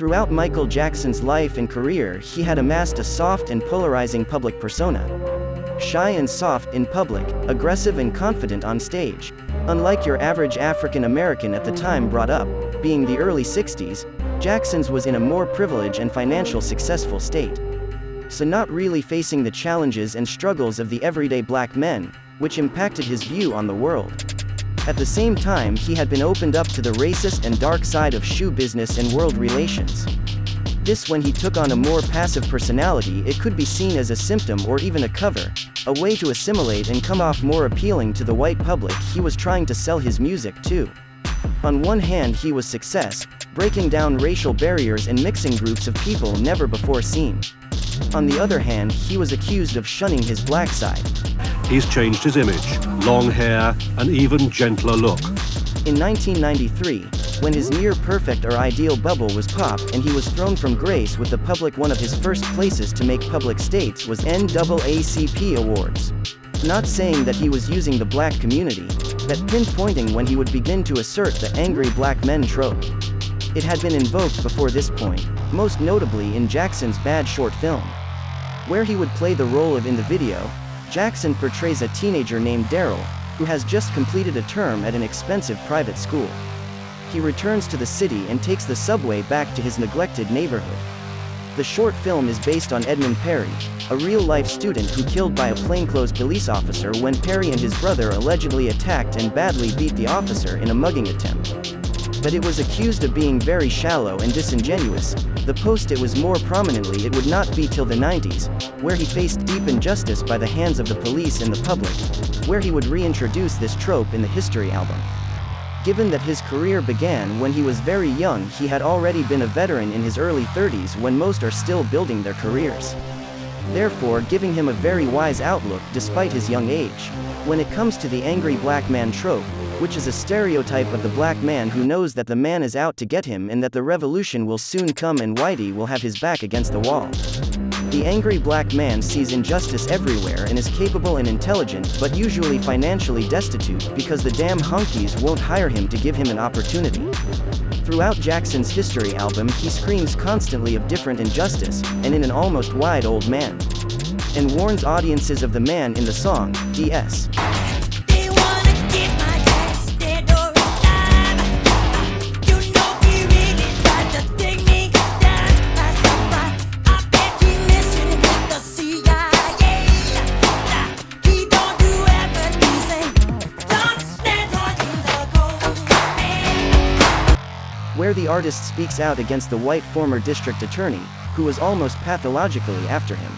Throughout Michael Jackson's life and career he had amassed a soft and polarizing public persona. Shy and soft in public, aggressive and confident on stage. Unlike your average African American at the time brought up, being the early 60s, Jackson's was in a more privileged and financial successful state. So not really facing the challenges and struggles of the everyday black men, which impacted his view on the world. At the same time he had been opened up to the racist and dark side of shoe business and world relations. This when he took on a more passive personality it could be seen as a symptom or even a cover, a way to assimilate and come off more appealing to the white public he was trying to sell his music too. On one hand he was success, breaking down racial barriers and mixing groups of people never before seen. On the other hand he was accused of shunning his black side. He's changed his image, long hair, an even gentler look. In 1993, when his near-perfect or ideal bubble was popped and he was thrown from grace with the public one of his first places to make public states was NAACP Awards. Not saying that he was using the black community, but pinpointing when he would begin to assert the angry black men trope. It had been invoked before this point, most notably in Jackson's Bad short film. Where he would play the role of in the video, Jackson portrays a teenager named Daryl, who has just completed a term at an expensive private school. He returns to the city and takes the subway back to his neglected neighborhood. The short film is based on Edmund Perry, a real-life student who killed by a plainclothes police officer when Perry and his brother allegedly attacked and badly beat the officer in a mugging attempt. But it was accused of being very shallow and disingenuous, the post it was more prominently it would not be till the 90s, where he faced deep injustice by the hands of the police and the public, where he would reintroduce this trope in the history album. Given that his career began when he was very young he had already been a veteran in his early 30s when most are still building their careers. Therefore giving him a very wise outlook despite his young age. When it comes to the angry black man trope, which is a stereotype of the black man who knows that the man is out to get him and that the revolution will soon come and Whitey will have his back against the wall. The angry black man sees injustice everywhere and is capable and intelligent but usually financially destitute because the damn honkies won't hire him to give him an opportunity. Throughout Jackson's history album he screams constantly of different injustice, and in an almost wide old man. And warns audiences of the man in the song, D.S. where the artist speaks out against the white former district attorney, who was almost pathologically after him.